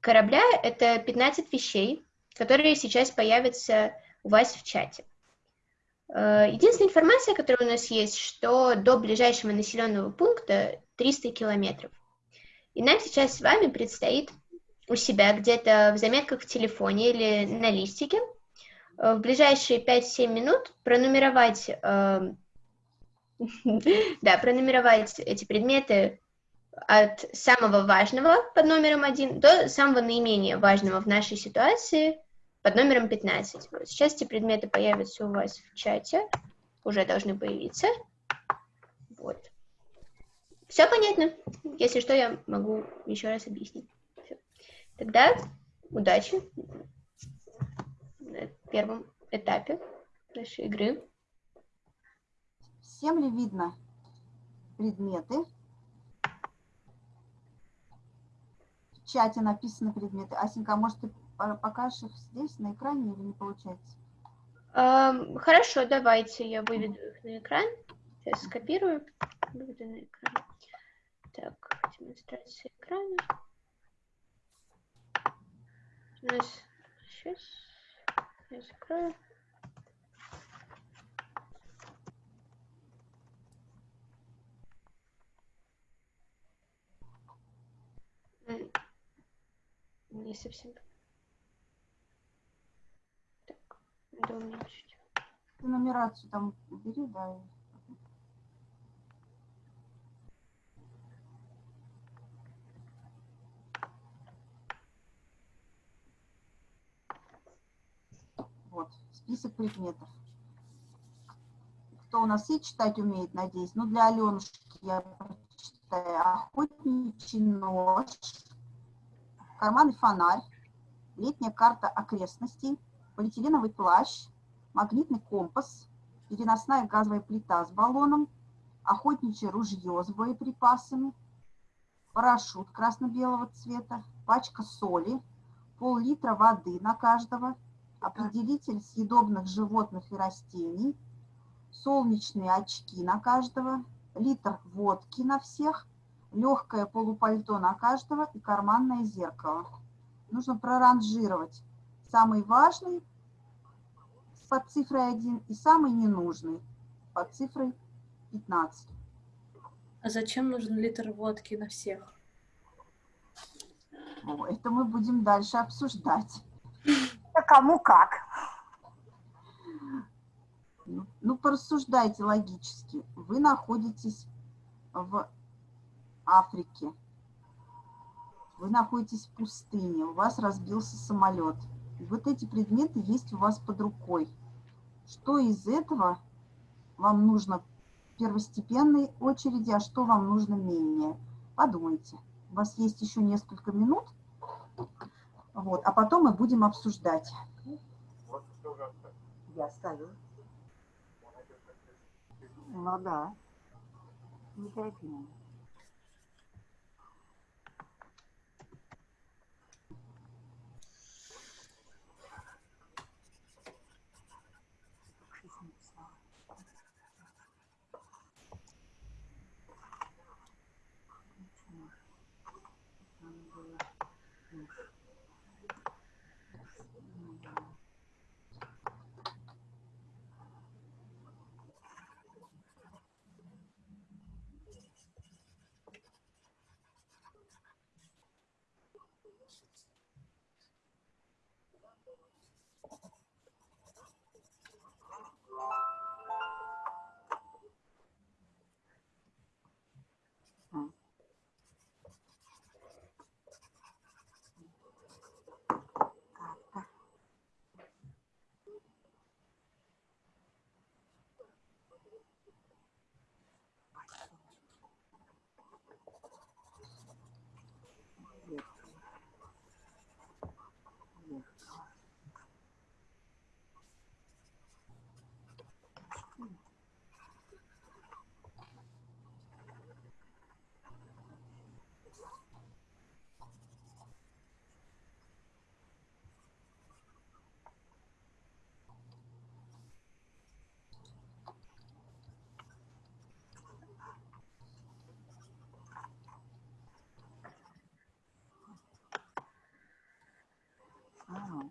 корабля — это 15 вещей, которые сейчас появятся у вас в чате. Э, единственная информация, которая у нас есть, что до ближайшего населенного пункта 300 километров. И нам сейчас с вами предстоит у себя где-то в заметках в телефоне или на листике э, в ближайшие 5-7 минут пронумеровать, э, да, пронумеровать эти предметы от самого важного под номером 1 до самого наименее важного в нашей ситуации под номером 15. Вот сейчас эти предметы появятся у вас в чате, уже должны появиться. Вот. Все понятно? Если что, я могу еще раз объяснить. Все. Тогда удачи на первом этапе нашей игры. Всем ли видно предметы? Чате написаны предметы. Асенька, а может, ты покажешь их здесь, на экране, или не получается? Um, хорошо, давайте я выведу их на экран. Сейчас скопирую. Выведу на экран. Так, демонстрация экрана. У нас сейчас я закрою. Не совсем Надо уменьшить. Ты нумерацию там убери, да. Вот, список предметов. Кто у нас есть, читать умеет, надеюсь. Ну, для Аленушки я прочитаю. Охотничий нож, карманный фонарь, летняя карта окрестностей, полиэтиленовый плащ, магнитный компас, переносная газовая плита с баллоном, охотничье ружье с боеприпасами, парашют красно-белого цвета, пачка соли, пол-литра воды на каждого, определитель съедобных животных и растений, солнечные очки на каждого, литр водки на всех, легкое полупальто на каждого и карманное зеркало. Нужно проранжировать самый важный под цифрой 1 и самый ненужный под цифрой 15. А зачем нужен литр водки на всех? Ну, это мы будем дальше обсуждать. Это кому как. Ну, ну, порассуждайте логически. Вы находитесь в Африке. Вы находитесь в пустыне, у вас разбился самолет. И вот эти предметы есть у вас под рукой. Что из этого вам нужно в первостепенной очереди, а что вам нужно менее? Подумайте. У вас есть еще несколько минут, вот, а потом мы будем обсуждать. Я ставлю. Ну да. Не торопи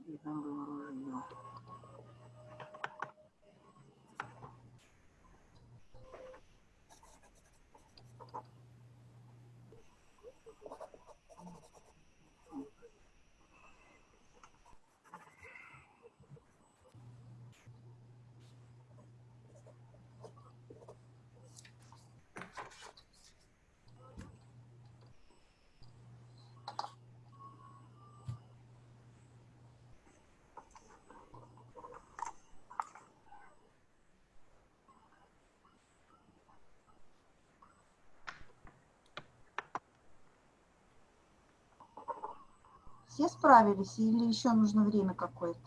и там было ружье. Все справились или еще нужно время какое-то?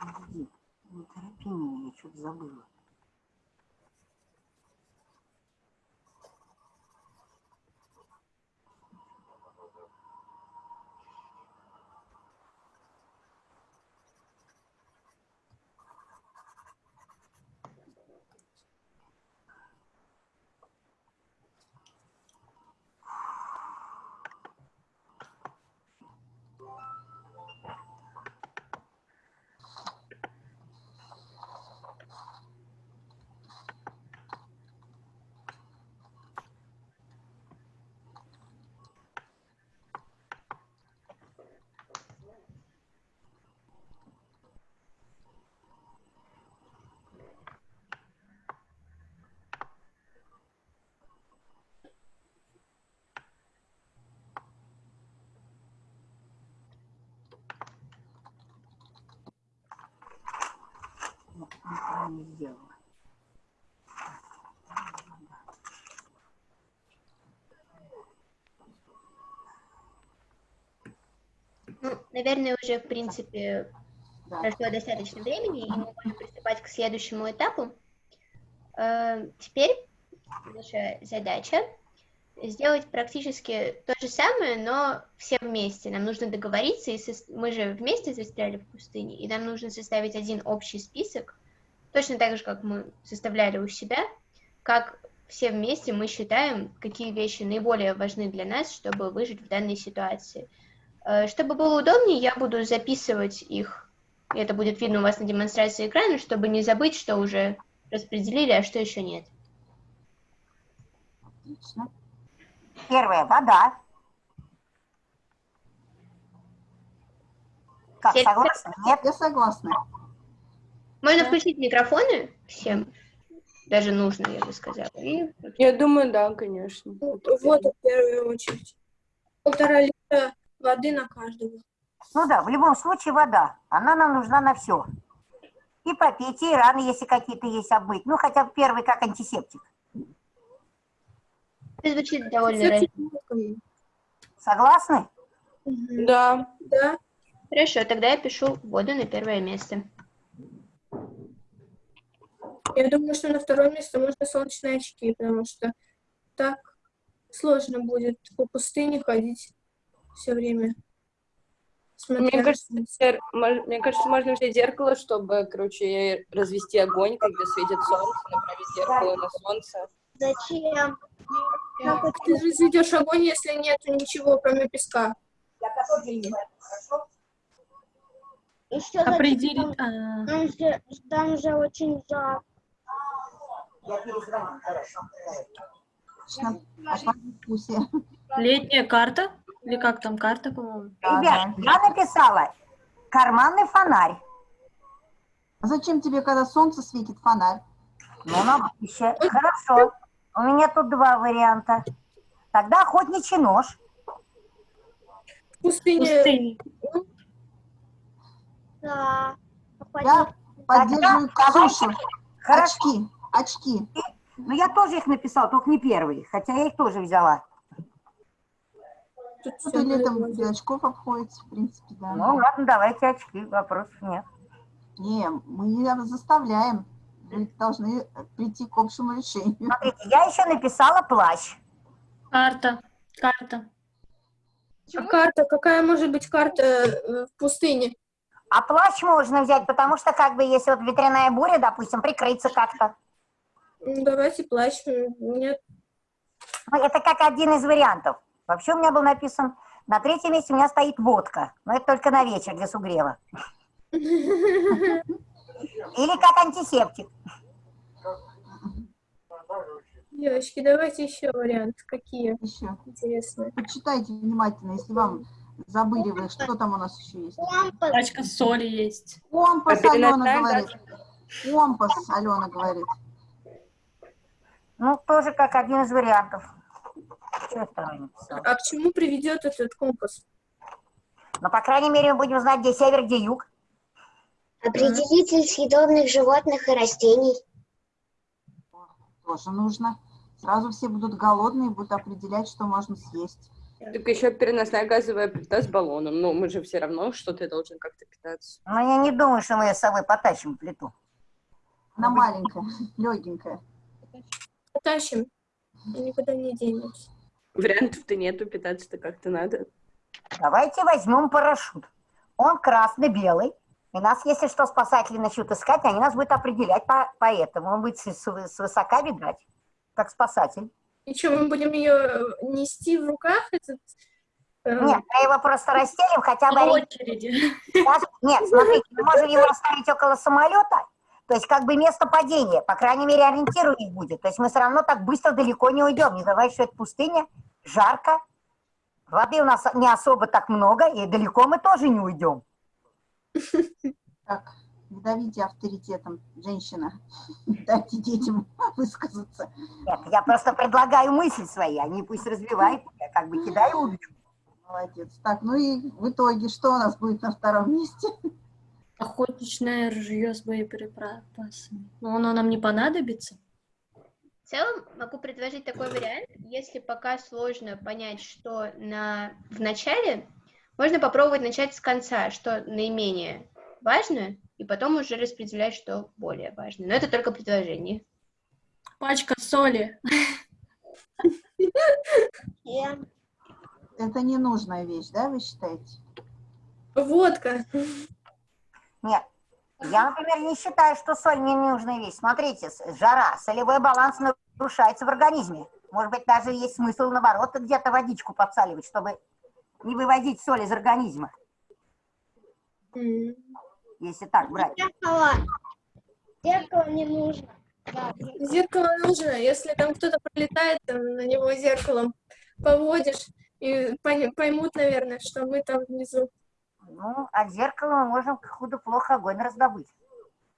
Подожди, не торопи меня, я что-то забыла. Ну, неправильно сделала. Ну, наверное, уже, в принципе, Да. прошло достаточно времени, и мы можем приступать к следующему этапу. Э, Теперь наша задача сделать практически то же самое, но все вместе. Нам нужно договориться, и сос- мы же вместе застряли в пустыне, и нам нужно составить один общий список, точно так же, как мы составляли у себя, как все вместе мы считаем, какие вещи наиболее важны для нас, чтобы выжить в данной ситуации. Э, Чтобы было удобнее, я буду записывать их. и Это будет видно у вас на демонстрации экрана, чтобы не забыть, что уже распределили, а что еще нет. Отлично. Первое, вода. Как, согласны? Нет? Я согласна. Можно включить микрофоны всем, даже нужно, я бы сказала. И Я думаю, да, конечно. Вот в первую очередь. Полтора литра воды на каждого. Ну да, в любом случае вода. Она нам нужна на все. И попить, и раны, если какие-то есть, обмыть. Ну, хотя бы первый как антисептик. это звучит довольно Всё раз- техниками. Согласны? Да. Да. Хорошо, тогда я пишу воду на первое место. Я думаю, что на второе место можно солнечные очки, потому что так сложно будет по пустыне ходить все время. смотря Мне кажется, мне кажется, можно взять зеркало, чтобы, короче, развести огонь, когда светит солнце, направить зеркало на солнце. Зачем? Как ты разведешь огонь, если нет ничего, кроме песка? Определить. а, Там же, там же очень жарко. Я перезвоню, хорошо. Летняя карта? Или как там карта, по-моему? Ребят, я написала карманный фонарь. А зачем тебе, когда солнце светит, фонарь? Ну, на будущее. Хорошо. У меня тут два варианта. Тогда охотничий нож. В пустыне Пустыни. Да. Я поддерживаю давай. Ксюшу. Хорошо. Очки, очки. Ну, я тоже их написала, только не первые, хотя я их тоже взяла. Тут там вроде. без очков обходится, в принципе, да. Ну, ладно, давайте очки, вопросов нет. Не, мы не заставляем. Вы должны прийти к общему решению. Смотрите, я еще написала плащ. Карта. Карта. А карта, какая может быть карта э, в пустыне? А плащ можно взять, потому что, как бы, если вот ветряная буря, допустим, прикрыться как-то. Ну, Давайте плащ. Нет. Ну, это как один из вариантов. Вообще у меня был написан, на третьем месте у меня стоит водка. Но это только на вечер для сугрева. Или как антисептик. Девочки, давайте еще вариант. Какие Еще. интересные? Почитайте внимательно, если вам забыли что там у нас еще есть. Компас. Пачка соли есть. Компас, Алена говорит. Компас, Алена говорит. Ну, тоже как один из вариантов. А к чему приведет этот компас? Но, по крайней мере, мы будем знать, где север, где юг. Определитель съедобных животных и растений. Тоже нужно. Сразу все будут голодные, будут определять, что можно съесть. Так еще переносная газовая плита с баллоном. Ну, мы же все равно что-то должен как-то питаться. Но я не думаю, что мы ее с собой потащим плиту. Она маленькая, легенькая. Потащим. Никуда не денемся. Вариантов-то нету, питаться-то как-то надо. Давайте возьмем парашют. Он красно-белый. И нас, если что, спасатели начнут искать, они нас будут определять по, по этому. Он будет с, с- свысока видать, как спасатель. И что, мы будем ее нести в руках? Этот, э, Нет, мы его просто расстелим, хотя бы... Ори- очереди. Даже- Нет, смотрите, мы можем его оставить около самолета, то есть как бы место падения, по крайней мере, ориентир у них будет. То есть мы все равно так быстро далеко не уйдем. Не забывайте, что это пустыня, жарко, воды у нас не особо так много, и далеко мы тоже не уйдем. Так, не давите авторитетом, женщина. Дайте детям высказаться. Нет, я просто предлагаю мысли свои, они пусть развивают, я как бы кидаю удочку. Молодец. Так, ну и в итоге, что у нас будет на втором месте? Охотничное ружье с боеприпасами. Но оно нам не понадобится. В целом могу предложить такой вариант, если пока сложно понять, что на... в начале, можно попробовать начать с конца, что наименее важно, и потом уже распределять, что более важно. Но это только предложение. Пачка соли. Это ненужная вещь, да, вы считаете? Водка. Нет, я, например, не считаю, что соль не нужная вещь. Смотрите, жара, солевой баланс нарушается в организме. Может быть, даже есть смысл, наоборот, где-то водичку подсаливать, чтобы не выводить соль из организма, М. если так брать. Зеркало. Зеркало не нужно. Да, Зеркало нужно, если там кто-то пролетает, там, на него зеркалом поводишь, и поймут, наверное, что мы там внизу. Ну, от зеркала мы можем худо-плохо огонь раздобыть.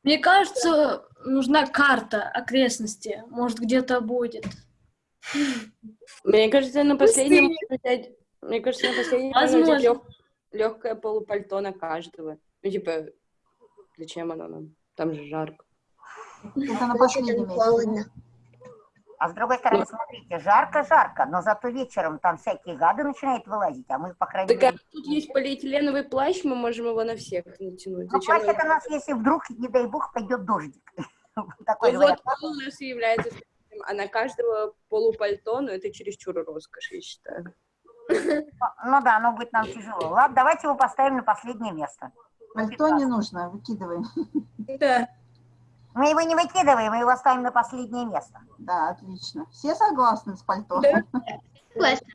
Мне кажется, нужна карта окрестности. Может, где-то будет. Мне кажется, на последнем Пустыня. можно взять... Мне кажется, на последнем можно взять Возможно. лег- легкое полупальто на каждого. Ну, типа, зачем оно нам? Там же жарко. Это на последнем холодно. А с другой стороны, смотрите, жарко-жарко, но зато вечером там всякие гады начинают вылазить, а мы, по крайней Так а мере... тут есть полиэтиленовый плащ, мы можем его на всех натянуть. Ну, плащ это нас, если вдруг, не дай бог, пойдет дождик. Такой Ну вот, он у нас является а на каждого полупальто, ну это чересчур роскошь, я считаю. Ну да, оно будет нам тяжело. Ладно, давайте его поставим на последнее место. Пальто не нужно, выкидываем. Да. Мы его не выкидываем, мы его ставим на последнее место. Да, отлично. Все согласны с пальто? Да. Согласна.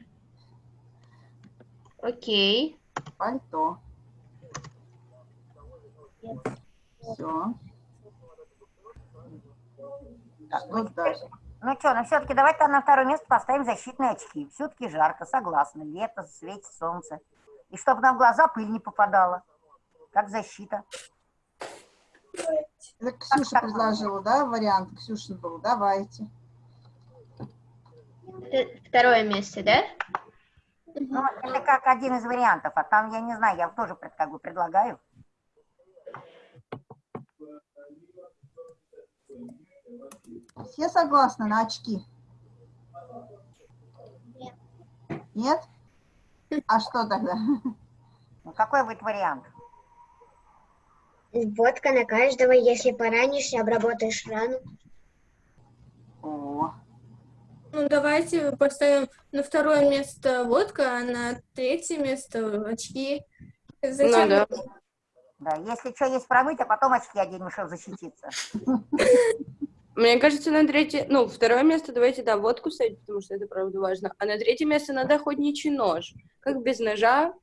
Окей. Пальто. Все. Что дальше? Ну что, ну все-таки давайте на второе место поставим защитные очки. Все-таки жарко, согласна. Лето, светит солнце. И чтобы нам в глаза пыль не попадала. Как защита. Это Ксюша предложила, да, вариант? Ксюшин был. Давайте. Это второе место, да? Ну, это как один из вариантов. А там, я не знаю, я тоже как бы предлагаю. Все согласны на очки? Нет. Нет? А что тогда? Ну, какой будет вариант? Водка на каждого, если поранишься, обработаешь рану. О, Ну, давайте поставим на второе место водка, а на третье место очки. Зачем? Ну да. Да, если что есть промыть, а потом очки оденем, чтобы защититься. Мне кажется, на третье, ну, второе место давайте, да, водку ставить, потому что это, правда, важно. А на третье место надо охотничий нож. Как без ножа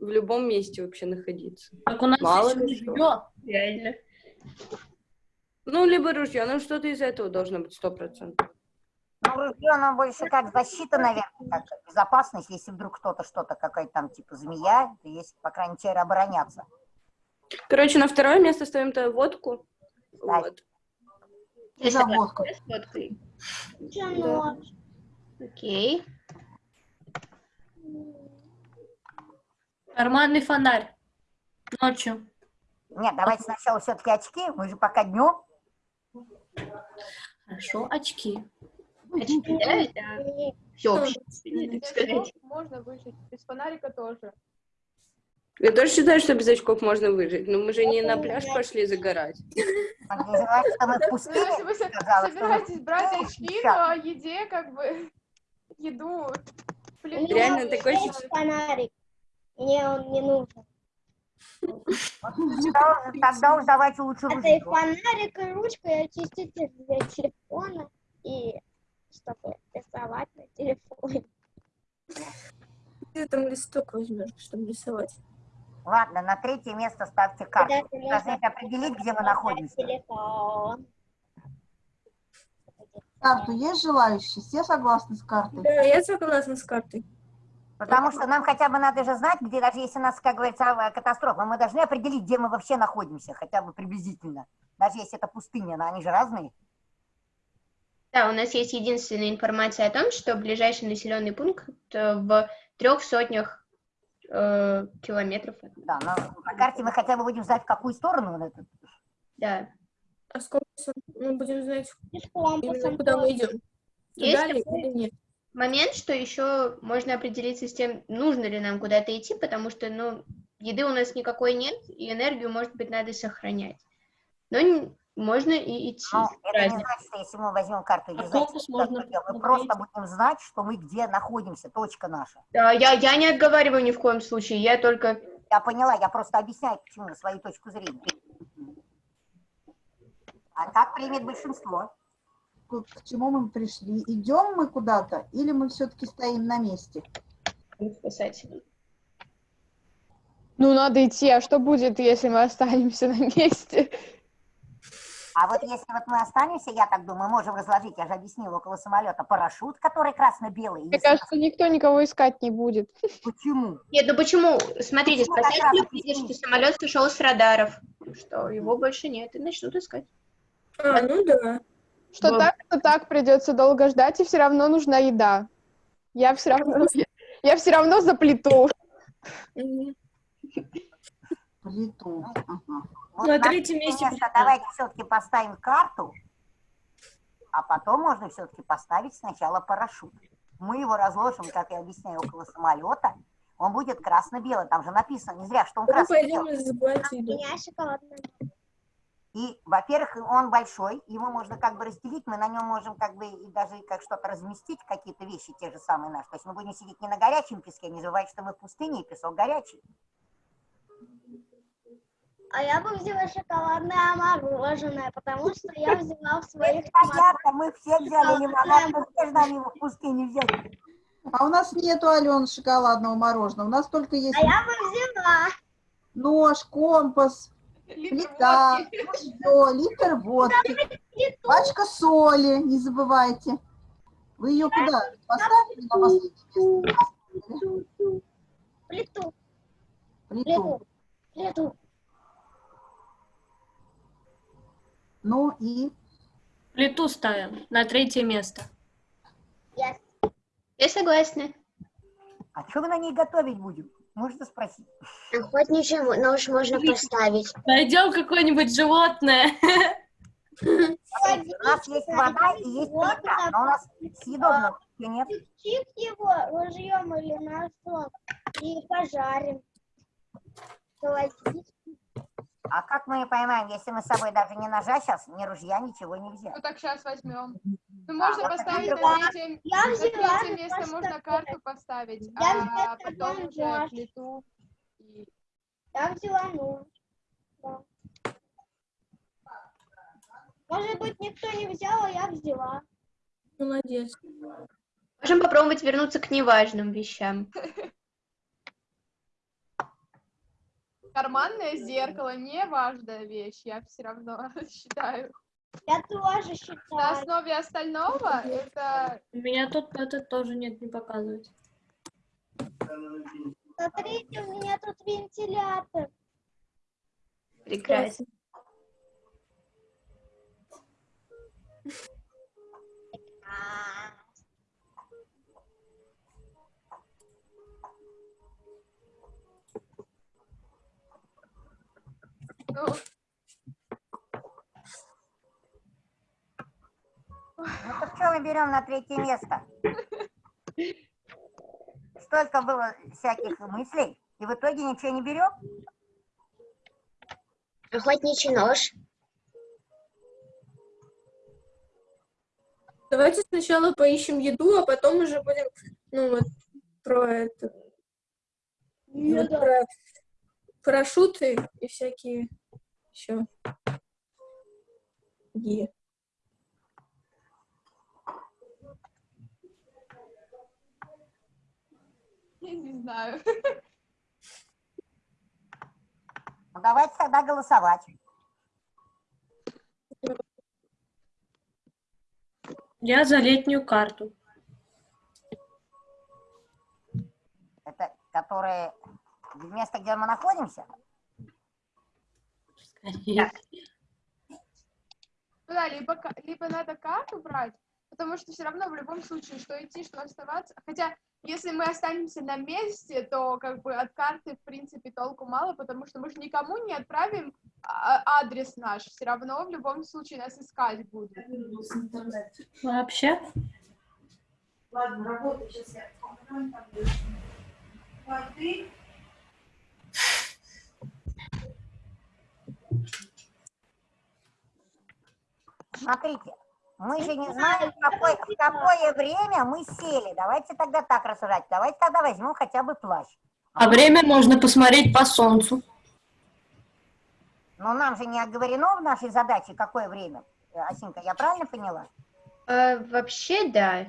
в любом месте вообще находиться. Так у нас Мало есть ли что. ружье. Реально. Ну, либо ружье, ну, что-то из этого должно быть сто процентов. Ну, ружье, оно больше как защита, наверное, как безопасность, если вдруг кто-то что-то, какая-то там типа змея, то есть, по крайней мере, обороняться. Короче, на второе место ставим-то водку. Да. Вот. Я за водку. с водкой. Чё, Окей. Карманный фонарь. Ночью. Нет, давайте сначала все-таки очки, мы же пока днем. Хорошо, очки. Очки, да, это всеобщее, так сказать. Можно выжить. Без фонарика тоже. Я тоже считаю, что без очков можно выжить, но мы же не на пляж пошли загорать. Ну, если вы собираетесь брать очки, то о еде, как бы, еду. Реально Есть фонарик. Мне он не нужен. Тогда уж- давайте лучше Это и фонарик, и ручка, и очиститель для телефона, и чтобы рисовать на телефоне. Где там листок возьмешь, чтобы рисовать? Ладно, на третье место ставьте карту. Ты должны определить, где мы находимся. Телефон. Карту есть желающие? Все согласны с картой? Да, я согласна с картой. Потому что нам хотя бы надо же знать, где даже если у нас, как говорится, авиа- катастрофа, мы должны определить, где мы вообще находимся, хотя бы приблизительно. Даже если это пустыня, но они же разные. Да, у нас есть единственная информация о том, что ближайший населенный пункт э, в трех сотнях э, километров. Да, но на карте мы хотя бы будем знать, в какую сторону он этот. Да. А с компасом мы будем знать, куда мы идем. Есть Туда ли такой или нет? Момент, что еще можно определиться с тем, нужно ли нам куда-то идти, потому что, ну, еды у нас никакой нет, и энергию, может быть, надо сохранять. Но н- можно и идти. Но это не значит, что если мы возьмем карту А не что можно мы просто будем знать, что мы где находимся, точка наша. Да, я, я не отговариваю ни в коем случае, я только... Я поняла, я просто объясняю, почему, свою точку зрения. А как примет большинство? К чему мы пришли? Идем мы куда-то или мы все-таки стоим на месте? Ну, надо идти, а что будет, если мы останемся на месте? А вот если вот мы останемся, я так думаю, можем разложить, я же объяснила, около самолета парашют, который красно-белый. Мне кажется, никто никого искать не будет. нас- Почему? Нет, ну почему? Смотрите, спасатели что самолет сошел с радаров, что его больше нет, и начнут искать. А, ну да. Что так, что так придется долго ждать, и все равно нужна еда. Я все равно, я все равно за плиту. Плиту. Ага. Вот На третьем месте давайте все-таки поставим карту, а потом можно все-таки поставить сначала парашют. Мы его разложим, как я объясняю, около самолета. Он будет красно-белый, там же написано, не зря, что он Мы красно-белый. У меня шоколадная. И, во-первых, он большой, его можно как бы разделить, мы на нем можем как бы и даже как что-то разместить, какие-то вещи те же самые наши. То есть мы будем сидеть не на горячем песке, не забывайте, что мы в пустыне, и песок горячий. А я бы взяла шоколадное мороженое, потому что я взяла в своих Понятно, мы все взяли лимонад, мы все ждали его в пустыне взять. А у нас нету, Алена, шоколадного мороженого. У нас только есть А я бы взяла. нож, компас, плита, ружье, литр водки, пачка соли, не забывайте. Вы ее куда поставили на последнее место? Плиту, Плиту. плиту. Ну и Плиту ставим на третье место. Я Я согласна. А что мы на ней готовить будем? Можно спросить. Охотничий нож можно поставить. Найдем какое-нибудь животное. У нас есть вода и есть плита, но у нас съедобного нет. Чик его ружьем или ножом и пожарим. А как мы поймаем, если мы с собой даже ни ножа сейчас, ни ружья, ничего не взяли? Ну так сейчас возьмем. Ну, можно поставить на третье, я на третье место можно карту поставить, Я а взяла потом уже плиту. и- Я взяла ну. Да. Может быть, никто не взял, а я взяла. Молодец. Можем попробовать вернуться к неважным вещам. Карманное зеркало не важная вещь, я все равно считаю. Я тоже На считаю. основе остального это У меня тут это тоже нет, не показывать. Смотрите, у меня тут вентилятор. Прекрасно. ну, Ну так что мы берем на третье место? Столько было всяких мыслей, и в итоге ничего не берем? Охотничий нож. Давайте сначала поищем еду, а потом уже будем, ну вот, про это, вот про парашюты и всякие еще. Е. я не знаю. Ну давайте тогда голосовать. Я за летнюю карту. Это которые место, где мы находимся? Скорее. Да, либо, либо надо карту брать, потому что все равно в любом случае, что идти, что оставаться. Хотя, если мы останемся на месте, то как бы от карты, в принципе, толку мало, потому что мы же никому не отправим а, адрес наш. Все равно в любом случае нас искать будут. Вообще? Смотрите, мы же не знаем, в какое, в какое время мы сели. Давайте тогда так рассуждать. Давайте тогда возьмем хотя бы плащ. А время можно посмотреть по солнцу. Но нам же не оговорено в нашей задаче, какое время. Асинка, я правильно поняла? А, вообще, да.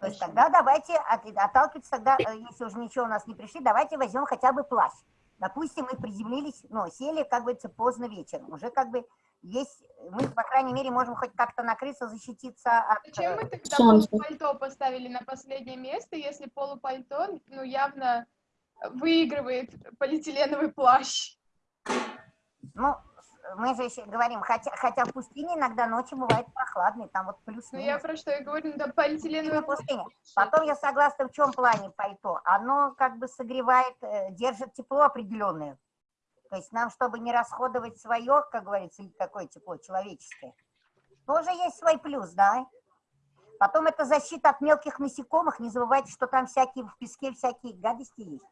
То есть тогда давайте от- отталкиваться тогда, э, если уже ничего у нас не пришли, давайте возьмем хотя бы плащ. Допустим, мы приземлились, ну, сели, как говорится, поздно вечером. Уже как бы есть, мы, по крайней мере, можем хоть как-то накрыться, защититься от... Зачем э, мы тогда Солнце. полупальто поставили на последнее место, если полупальто, ну, явно выигрывает полиэтиленовый плащ? Ну, мы же еще говорим, хотя, хотя в пустыне иногда ночи бывает прохладные, там вот плюс Ну, я про что и говорю, ну, да, полиэтиленовый плащ. пустыня. Потом я согласна в чем плане пальто. Оно как бы согревает, э, держит тепло определенное. То есть нам, чтобы не расходовать свое, как говорится, или такое тепло человеческое, тоже есть свой плюс, да? Потом это защита от мелких насекомых. Не забывайте, что там всякие в песке всякие гадости есть.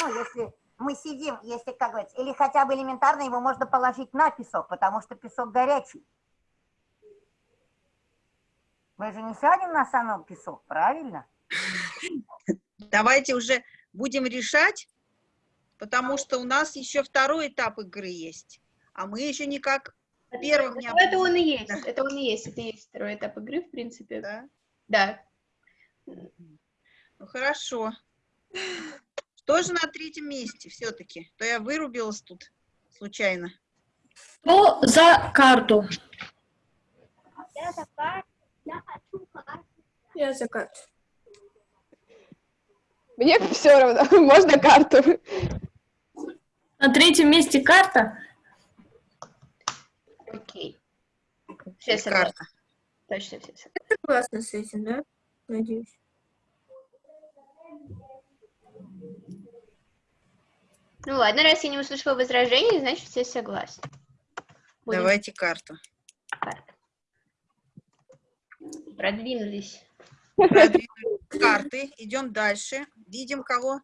Ну, если мы сидим, если, как говорится, или хотя бы элементарно его можно положить на песок, потому что песок горячий. Мы же не сядем на самом песок, правильно? Давайте уже будем решать, потому что у нас еще второй этап игры есть, а мы еще никак первым не Ну, это он и есть. Это он и есть. Это и есть второй этап игры, в принципе. Да? Да. Ну хорошо. Что же на третьем месте все-таки? То я вырубилась тут случайно. Кто за карту? Я за карту. Я хочу карту. Я за карту. Мне все равно, можно карту. На третьем месте карта? Окей. Все согласны. карта. Точно все согласны. Согласна с этим, да? Надеюсь. Ну ладно, раз я не услышала возражений, значит все согласны. Будем Давайте карту. карты. Продвинулись. Продвинули карты. Идем дальше. Видим кого?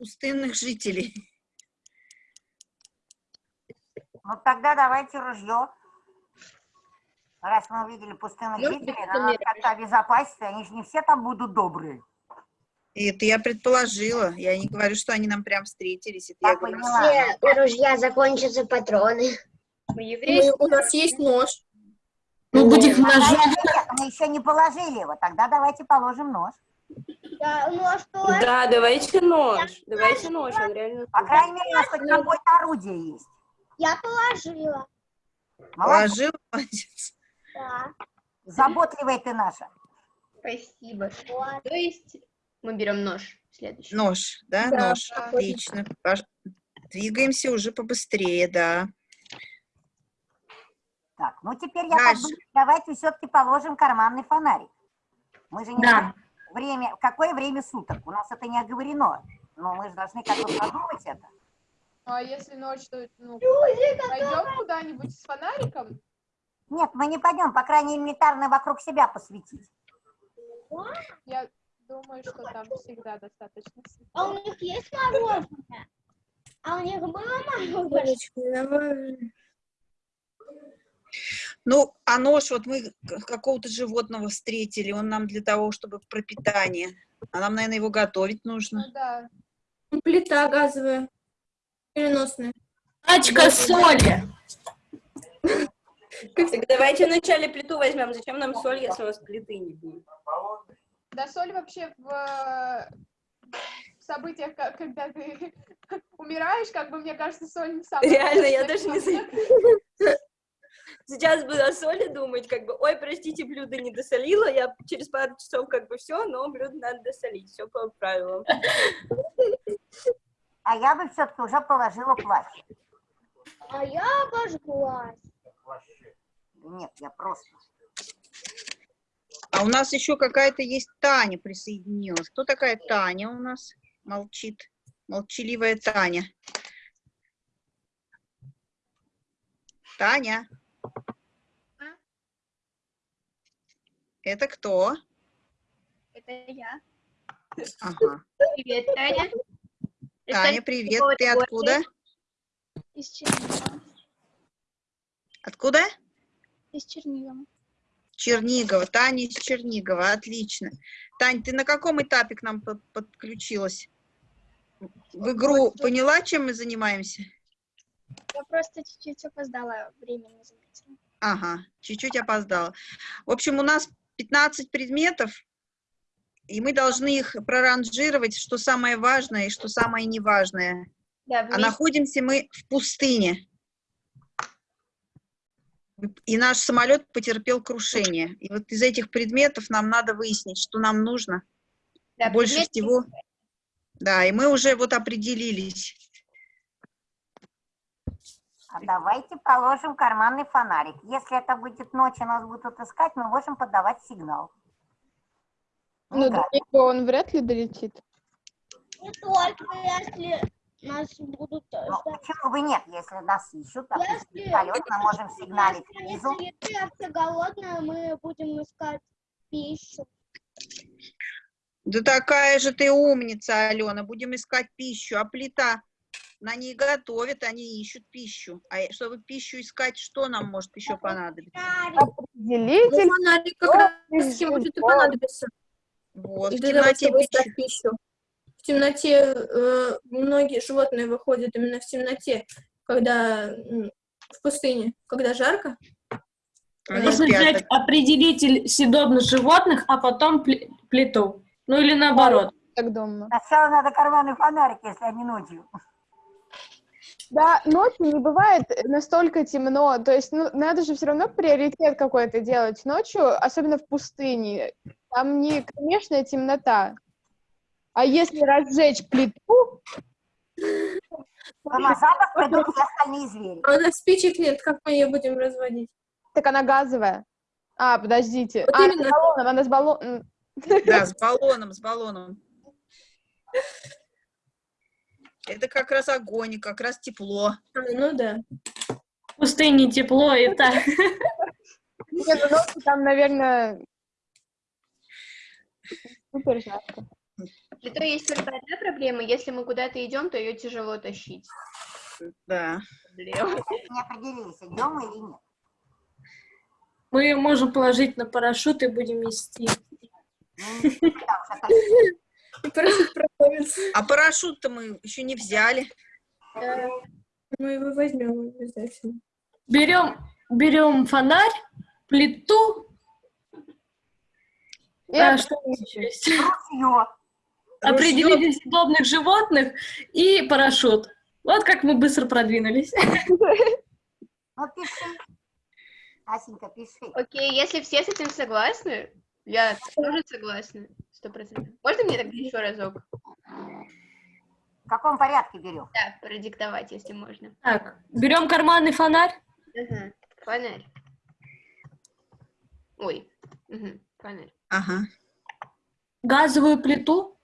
Пустынных жителей. Ну тогда давайте ружье. Раз мы увидели пустынных быть, жителей, это надо как-то обезопасить, они же не все там будут добрые. Это я предположила. Я не говорю, что они нам прям встретились. Это я Я говорю, поняла. Все у ружья закончатся патроны. Мы Мы- еврейские. у нас есть нож. Мы будем Пока ножом. Мы еще не положили его, тогда давайте положим нож. Да, ну а что? Да, давайте нож. Давайте нож, он реально... По крайней мере, у нас хоть какое-то орудие есть. Я положила. Молодец, Положил, молодец. Да. заботливая ты наша. Спасибо. Вот. То есть мы берем нож следующий. Нож, да, Да, нож. да. Отлично. Пош- Двигаемся уже побыстрее, да. Так, ну теперь я так Дальше. думаю, давайте все-таки положим карманный фонарик. Мы же не Да. Время, какое время суток. У нас это не оговорено. Но мы же должны как бы продумать это. Ну, а если ночь, то ну, пойдем куда-нибудь с фонариком? Нет, мы не пойдем, по крайней мере, элементарно вокруг себя посветить. Я думаю, что там всегда достаточно светло. А у них есть мороженое? А у них было мороженое? Ну, а нож, вот мы какого-то животного встретили, он нам для того, чтобы пропитание. А нам, наверное, его готовить нужно. Ну да. Плита газовая. Переносная. Пачка соли. Так давайте вначале плиту возьмем. Зачем нам соль, если у нас плиты не будет? Да соль вообще в, в событиях, когда ты умираешь, как бы, мне кажется, соль не самая Реально, я даже не штука. Сейчас буду о соли думать, как бы, ой, простите, блюдо не досолила, я через пару часов как бы все, но блюдо надо досолить, все по правилам. А я бы все-таки уже положила плащ. А я обожглась. Нет, я просто. А у нас еще какая-то есть Таня присоединилась. Кто такая Таня у нас? Молчит. Молчаливая Таня. Таня. Это кто? Это я. Ага. Привет, Таня. Таня, привет. Ты откуда? Из Чернигова. Откуда? Из Чернигова. Чернигова. Таня из Чернигова. Отлично. Тань, ты на каком этапе к нам под- подключилась? В игру поняла, чем мы занимаемся? Я просто чуть-чуть опоздала, время не заметила. Ага, чуть-чуть опоздала. В общем, у нас 15 предметов, и мы должны их проранжировать, что самое важное и что самое неважное. Да, А находимся мы в пустыне. И наш самолет потерпел крушение. И вот из этих предметов нам надо выяснить, что нам нужно. Да, больше предметы- всего. Да, и мы уже вот определились. А давайте положим карманный фонарик. Если это будет ночь, и нас будут искать, мы можем подавать сигнал. Ну, него он вряд ли долетит. Не только если нас будут э, Ну, почему бы нет, если нас ищут, допустим, Если- вертолет, мы можем сигналить снизу. Если я все голодная, мы будем искать пищу. Да такая же ты умница, Алена. Будем искать пищу. А плита, на ней готовят, они ищут пищу. А чтобы пищу искать, что нам может еще понадобиться? Ну, Делитель. фонарик как раз может и понадобиться. Вот, И в темноте пищу. пищу. В темноте э, многие животные выходят именно в темноте, когда в пустыне, когда жарко. Они спят. взять определитель съедобных животных, а потом плиту. Ну или наоборот. Так дома. Сначала надо карманный фонарик, если они ночью. Да, ночью не бывает настолько темно. То есть, ну, надо же все равно приоритет какой-то делать ночью, особенно в пустыне. Там не кромешная темнота. А если разжечь плиту, То на запах придут все остальные звери. А у нас спичек нет, как мы ее будем разводить? так она газовая. А, подождите. Вот а, именно. с баллоном, она с баллоном. Да, с баллоном, с баллоном. Это как раз огонь, и как раз тепло. А, ну да. пустыне тепло и так. Не, ну там, наверное, супер жарко. Для того есть только одна проблема. Если мы куда-то идем, то ее тяжело тащить. Да. Проблема. Не определились, идем или нет. Мы ее можем положить на парашют и будем нести. Парашют проходится. А парашют-то мы еще не взяли. Мы его возьмем обязательно. Берем, берем фонарь, плиту. И А, что еще есть? Ружье. Определили съедобных животных и парашют. Вот как мы быстро продвинулись. Ну, пиши. Асенька, пиши. Окей, если все с этим согласны, я тоже согласна. Сто процентов. Можно мне тогда еще разок? В каком порядке берем? Да, продиктовать, если можно. Так, берем карманный фонарь. Мгм. Фонарь. Ой. Мгм. Фонарь. Ага. газовую плиту,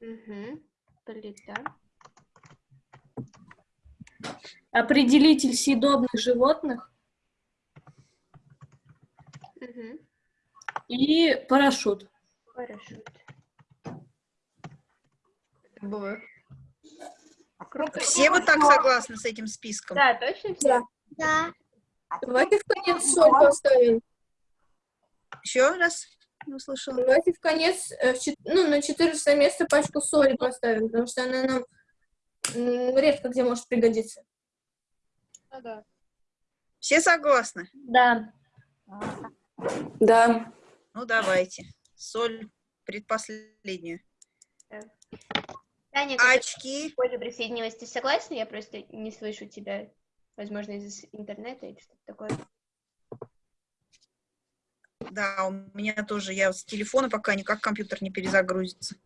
Мгм. Плита. определитель съедобных животных Мгм. и парашют. Парашют. Было. Откройте Все вы так согласны с этим списком? Да, точно все? Да. Давайте в конец соль поставим. Еще раз? Не услышала. Давайте в конец, э, ну, на 14 место пачку соли поставим, потому что она нам редко где может пригодиться. Ну да. Все согласны? Да. Да. Ну, давайте. Соль предпоследнюю. Таня, Очки. позже присоединилась, ты согласна? Я просто не слышу тебя, возможно, из интернета или что-то такое. Да, у меня тоже. Я с телефона пока никак компьютер не перезагрузится.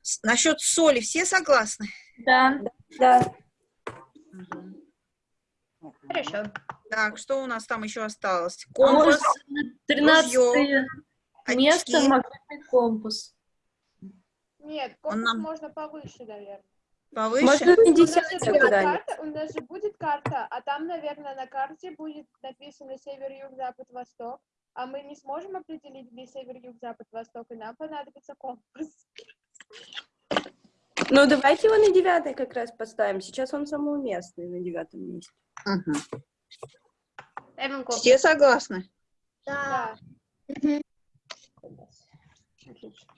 С- Насчет соли все согласны? Да. Да. Хорошо. Так, что у нас там еще осталось? А Компас, Место магнитный компас. Нет, компас нам- можно повыше, наверное. повыше. Можно не У нас, же десятое будет куда-нибудь. карта, у нас же будет карта, а там, наверное, на карте будет написано север, юг, запад, восток. А мы не сможем определить, где север, юг, запад, восток, и нам понадобится компас. Ну, давайте его на девятое как раз поставим. Сейчас он самый уместный на девятом месте. Компас. Все согласны? Да. Отлично.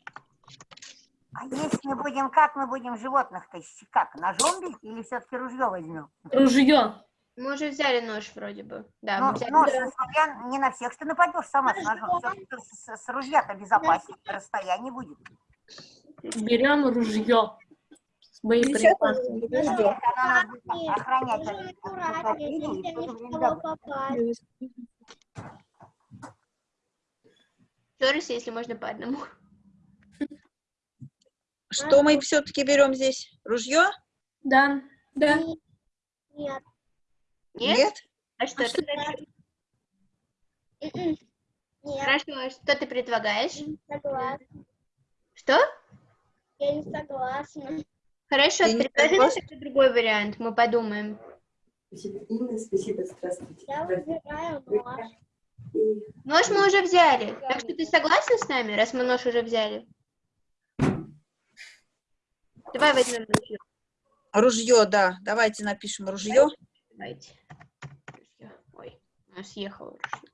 А если мы будем, как мы будем животных-то, щ- как, ножом бить или все-таки ружье возьмем? Ружье. Мы уже взяли нож вроде бы. Да, Ну, мы взяли нож, несмотря не на всех, что нападешь сама с ножом. Всё-таки с, с ружья-то безопаснее, расстояние будет. Берем ружье. С боеприпасами. Если она нас будет охранять аккуратнее, если то не в кого попасть. Еще раз, если можно по одному. Что мы все-таки берем здесь? Ружье? Да. Да. Нет. Нет? А что А ты? М-м. Нет. Хорошо, а что ты предлагаешь? Не согласна. Что? Я не согласна. Хорошо, Ты не предложи нам другой вариант, мы подумаем. Спасибо, Инна, спасибо, здравствуйте. Я выбираю нож. Нож мы уже взяли. Так что ты согласна с нами, раз мы нож уже взяли? Давай возьмем ружье. Ружье, да. Давайте напишем ружье. Давайте. Ружье. Ой, у нас съехало ружье.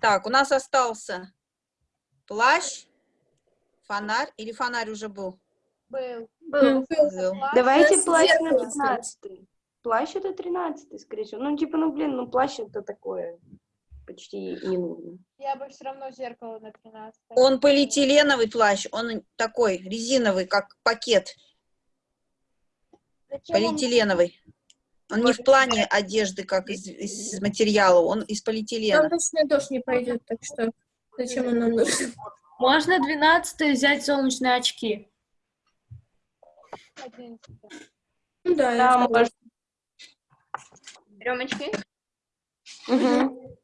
Так, у нас остался плащ, фонарь. Или фонарь уже был? Был. Был. Был. Давайте Сейчас плащ на зеркало пятнадцатый. Плащ это тринадцатый, скорее всего. Ну, типа, ну, блин, ну, плащ это такое почти не нужно. Я бы все равно зеркало на 13. Он полиэтиленовый плащ, он такой резиновый, как пакет, Зачем полиэтиленовый. Он не в плане одежды, как из, из материала, он из полиэтилена. точно дождь не пойдет, так что зачем он нам нужен? Можно двенадцатое взять солнечные очки. 11. Ну да, Да, может. Берем очки. Мгм.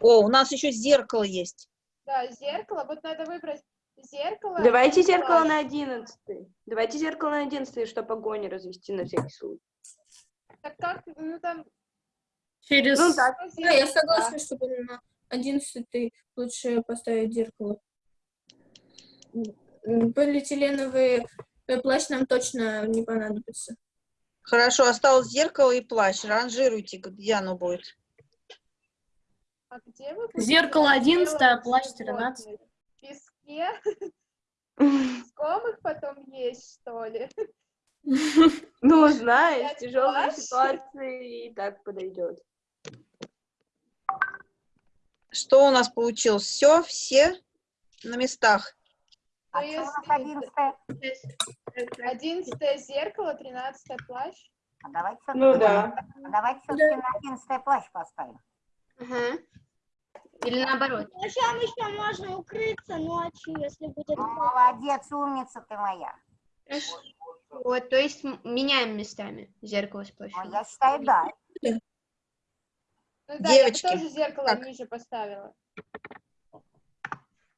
О, у нас еще зеркало есть. Да, зеркало. Вот надо выбрать зеркало. Давайте зеркало на одиннадцатый. Давайте зеркало на одиннадцатый, чтобы огонь развести на всякий случай. Так как, ну там, Через... Ну, так. Да, я согласна, чтобы на одиннадцатый лучше поставить зеркало. Полиэтиленовый э, плащ нам точно не понадобится. Хорошо, осталось зеркало и плащ. Ранжируйте, где оно будет. А где вы? Зеркало будете 11, а делать плащ животных? 13. В песке? Искомых потом есть, что ли? Ну, знаешь, тяжелые плащ? ситуации и так подойдет. Что у нас получилось? Все, все на местах. А Ну, если- 11 Одиннадцатое зеркало, тринадцатое плащ. А давайте Ну да. давайте все-таки на 11 плащ поставим. Ага. Или наоборот. Ночам еще можно укрыться ночью, если будет Ну, молодец, умница ты моя. Хорошо. Вот, то есть меняем местами зеркало с Ну, плащом. я считаю, да. Ну да, Девочки, я бы тоже зеркало как? ниже поставила.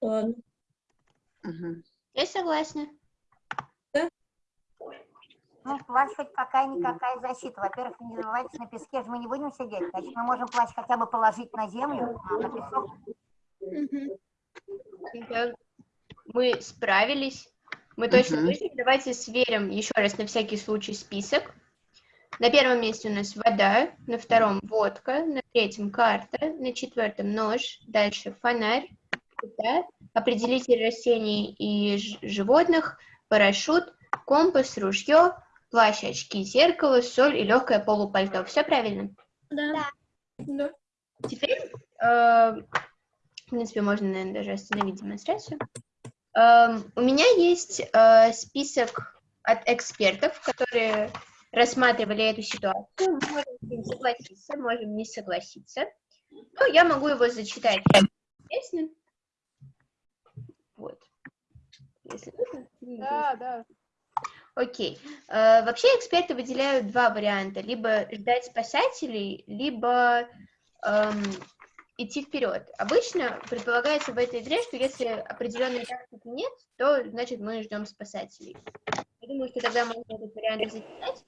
Ладно. Мгм. Я согласна. Ну, плащ хоть какая-никакая защита. Во-первых, не забывайте, на песке же мы не будем сидеть. Значит, мы можем плащ хотя бы положить на землю, а на песок. Мы справились. Мы точно выжили. Давайте сверим еще раз на всякий случай список. На первом месте у нас вода, на втором водка, на третьем карта, на четвертом нож, дальше фонарь, плита, определитель растений и животных, парашют, компас, ружье, плащ, очки, зеркало, соль и легкое полупальто. Все правильно? Да. Да. Теперь, э, в принципе, можно, наверное, даже остановить демонстрацию. Эм, у меня есть э, список от экспертов, которые рассматривали эту ситуацию. Мы Можем с ним согласиться, можем не согласиться. Но я могу его зачитать. Интересно. Вот. Если нужно. Да, да. Окей. Э, Вообще эксперты выделяют два варианта. Либо ждать спасателей, либо эм, идти вперед. Обычно предполагается в этой игре, что если определенной тактики нет, то значит мы ждем спасателей. Я думаю, что тогда можно этот вариант зачитать.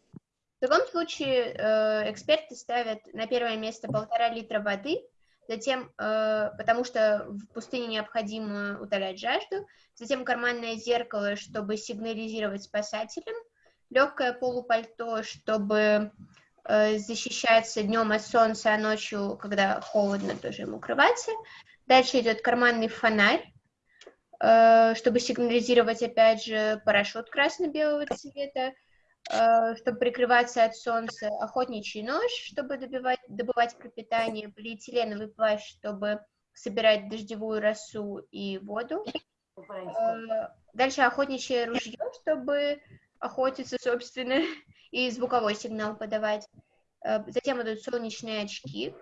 В таком случае э, эксперты ставят на первое место полтора литра воды, затем, э, потому что в пустыне необходимо утолять жажду, затем карманное зеркало, чтобы сигнализировать спасателям, легкое полупальто, чтобы э, защищаться днем от солнца, а ночью, когда холодно, тоже им укрываться. Дальше идет карманный фонарь, э, чтобы сигнализировать, опять же, парашют красно-белого цвета, чтобы прикрываться от солнца, охотничий нож, чтобы добивать, добывать пропитание, полиэтиленовый плащ, чтобы собирать дождевую росу и воду. Э, Дальше охотничье ружье, чтобы охотиться, собственно, и звуковой сигнал подавать. Э, Затем идут солнечные очки.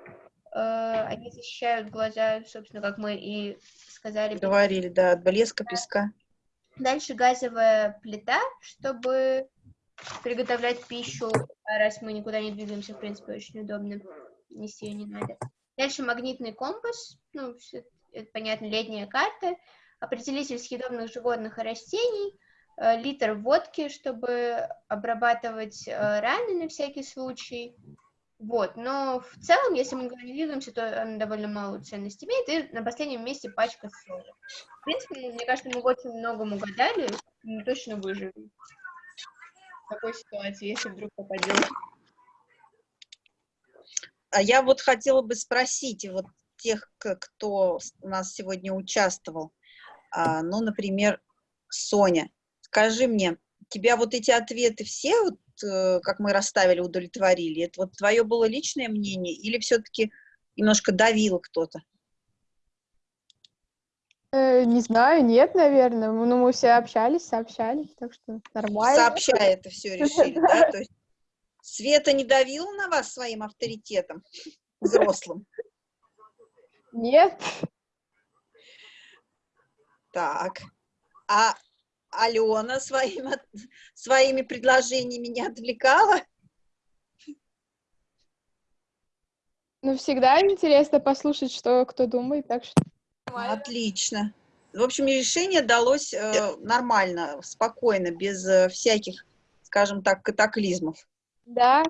Э, Они защищают глаза, собственно, как мы и сказали. Говорили, да, от блеска, песка. Дальше газовая плита, чтобы приготовлять пищу, а раз мы никуда не двигаемся, в принципе, очень удобно, нести ее не надо. Дальше магнитный компас, ну, всё это понятно, летняя карта, определитель съедобных животных и растений, э, литр водки, чтобы обрабатывать э, раны на всякий случай. Вот, но в целом, если мы никуда не двигаемся, то она довольно малую ценность имеет, и на последнем месте пачка соли. В принципе, мне кажется, мы очень многому угадали, мы точно выживем такой ситуации, если вдруг попадем. А я вот хотела бы спросить вот тех, кто у нас сегодня участвовал. А, ну, например, Соня, скажи мне, тебя вот эти ответы все, вот, э, как мы расставили, удовлетворили? Это вот твое было личное мнение или все-таки немножко давило кто-то? Э, не знаю, нет, наверное. Ну, мы все общались, сообщались, так что нормально. Сообща это все решили, да? То есть Света не давила на вас своим авторитетом взрослым? Нет. Так. А Алена своим, своими предложениями не отвлекала? Ну, всегда интересно послушать, что кто думает, так что... Отлично. В общем, решение далось э, нормально, спокойно, без э, всяких, скажем так, катаклизмов. Да,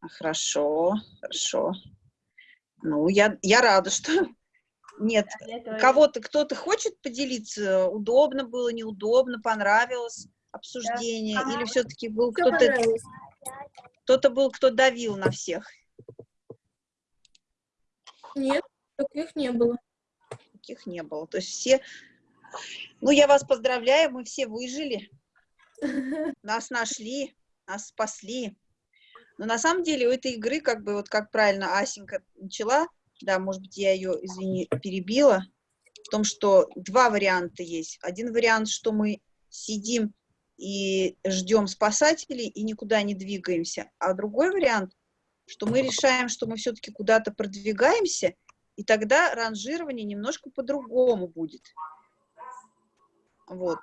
А, Хорошо, хорошо. Ну, я, я рада, что нет. Кого-то, кто-то хочет поделиться? Удобно было, неудобно, понравилось обсуждение? Или все-таки был кто-то, кто-то был, кто давил на всех? Нет, таких не было. Таких не было. То есть все... Ну, я вас поздравляю, мы все выжили. Нас нашли, нас спасли. Но на самом деле у этой игры, как бы, вот как правильно Асенька начала, да, может быть, я ее, извини, перебила, в том, что два варианта есть. Один вариант, что мы сидим и ждем спасателей и никуда не двигаемся. А другой вариант, что мы решаем, что мы все-таки куда-то продвигаемся, и тогда ранжирование немножко по-другому будет. Вот.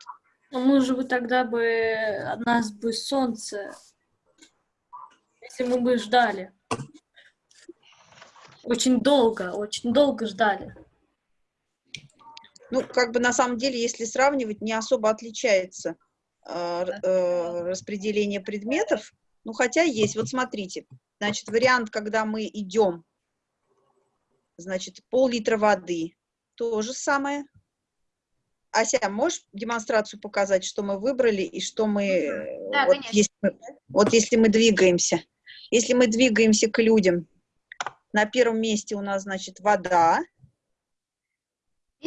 А может быть, тогда бы от нас бы солнце, если мы бы ждали. Очень долго, очень долго ждали. Ну, как бы на самом деле, если сравнивать, не особо отличается э, э, распределение предметов. Ну, хотя есть. Вот смотрите, значит, вариант, когда мы идем, значит, пол-литра воды, то же самое. Ася, можешь демонстрацию показать, что мы выбрали и что мы... э, Да, вот, конечно. если мы, вот если мы двигаемся. Если мы двигаемся к людям, на первом месте у нас, значит, вода,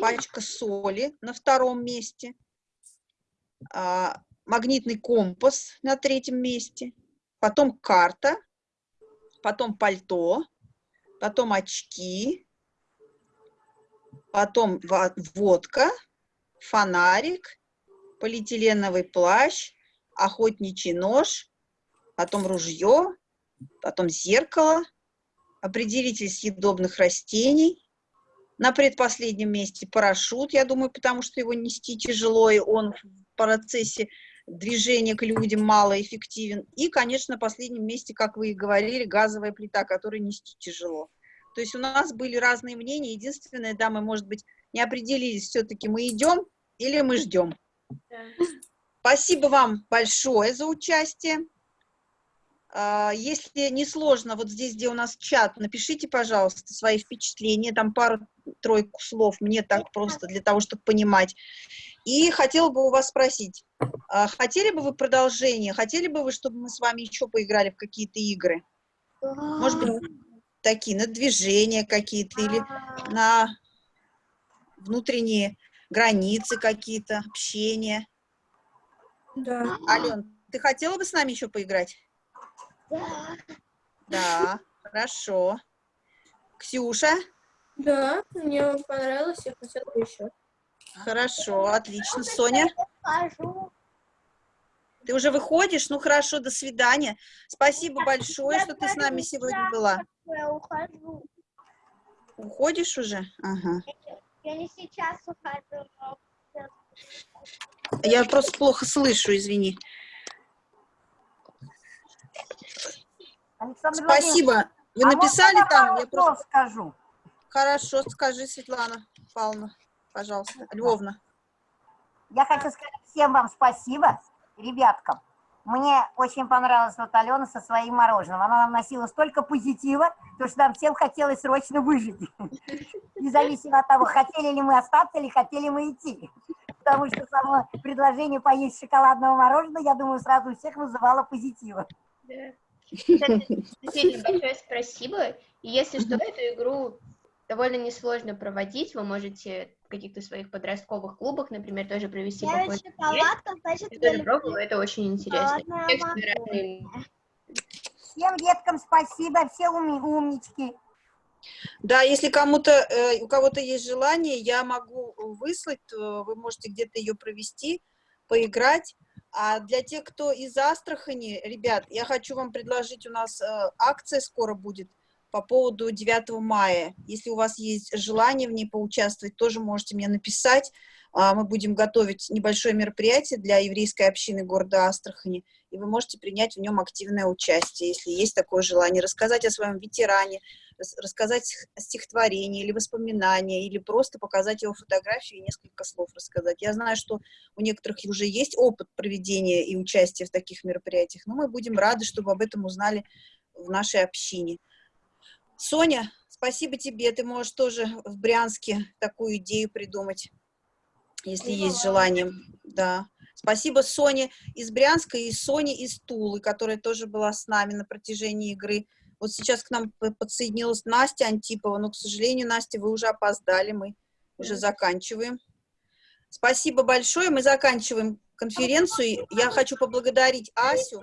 пачка соли на втором месте, а, магнитный компас на третьем месте, потом карта, потом пальто, потом очки, потом во- водка, фонарик, полиэтиленовый плащ, охотничий нож, потом ружье, потом зеркало, определитель съедобных растений, на предпоследнем месте парашют, я думаю, потому что его нести тяжело, и он в процессе движения к людям малоэффективен. И, конечно, на последнем месте, как вы и говорили, газовая плита, которую нести тяжело. То есть у нас были разные мнения. Единственное, да, мы, может быть, не определились, все-таки мы идем или мы ждем. Спасибо вам большое за участие. А, Если не сложно, вот здесь, где у нас чат, напишите, пожалуйста, свои впечатления, там пару-тройку слов, мне так просто, для того, чтобы понимать. И хотела бы у вас спросить, хотели бы вы продолжение, хотели бы вы, чтобы мы с вами еще поиграли в какие-то игры? Может быть, такие, на движения какие-то или на внутренние границы какие-то, общение. Да. Ален, ты хотела бы с нами еще поиграть? Да. Да, хорошо. Ксюша? Да, мне понравилось, я хотела бы еще. Хорошо, отлично. Соня. Ты уже выходишь? Ну хорошо, до свидания. Спасибо большое, что ты с нами сегодня была. Я ухожу. Уходишь уже? Ага. Я не сейчас ухожу, но Я просто плохо слышу, извини. Александр Спасибо. Вы а написали там? Я просто... скажу. Хорошо, скажи, Светлана Павловна, пожалуйста. Львовна. Я хочу сказать всем вам спасибо, ребяткам. Мне очень понравилась вот Алена со своим мороженым. Она нам носила столько позитива, то что нам всем хотелось срочно выжить. Независимо от того, хотели ли мы остаться или хотели мы идти. Потому что само предложение поесть шоколадного мороженого, я думаю, сразу у всех вызывало позитива. Действительно, большое спасибо. И если что, эту игру довольно несложно проводить. Вы можете в каких-то своих подростковых клубах, например, тоже провести Я шоколадка, значит, Я тоже пробовала, это очень интересно. Всем деткам спасибо, все уми- умнички. Да, если кому-то, э, у кого-то есть желание, я могу выслать, э, вы можете где-то ее провести, поиграть. А для тех, кто из Астрахани, ребят, я хочу вам предложить, у нас э, акция скоро будет по поводу 9 мая. Если у вас есть желание в ней поучаствовать, тоже можете мне написать. А, Мы будем готовить небольшое мероприятие для еврейской общины города Астрахани, и вы можете принять в нем активное участие, если есть такое желание, рассказать о своем ветеране, рас- рассказать стих- стихотворение или воспоминания, или просто показать его фотографию и несколько слов рассказать. Я знаю, что у некоторых уже есть опыт проведения и участия в таких мероприятиях, но мы будем рады, чтобы об этом узнали в нашей общине. Соня, спасибо тебе, ты можешь тоже в Брянске такую идею придумать, если есть желание. Да. Спасибо Соне из Брянска и Соне из Тулы, которая тоже была с нами на протяжении игры. Вот сейчас к нам подсоединилась Настя Антипова, но, к сожалению, Настя, вы уже опоздали, мы уже заканчиваем. Спасибо большое, мы заканчиваем конференцию. Я хочу поблагодарить Асю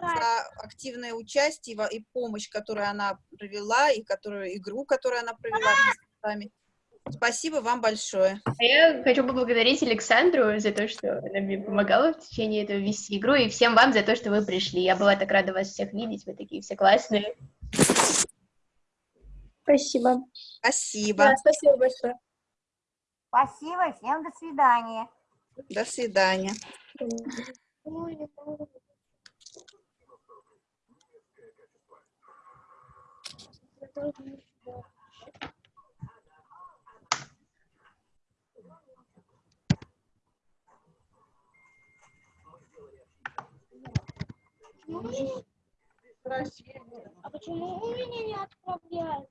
за активное участие и помощь, которую она провела, и которую игру, которую она провела вместе с нами. Спасибо вам большое. А я хочу поблагодарить Александру за то, что она мне помогала в течение этого вести игру, и всем вам за то, что вы пришли. Я была так рада вас всех видеть, вы такие все классные. Спасибо. Спасибо. Да, спасибо большое. Спасибо, всем до свидания. До свидания. Ой, не могу. Я тоже не знаю. Почему А почему у меня не отправляют?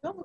Пока.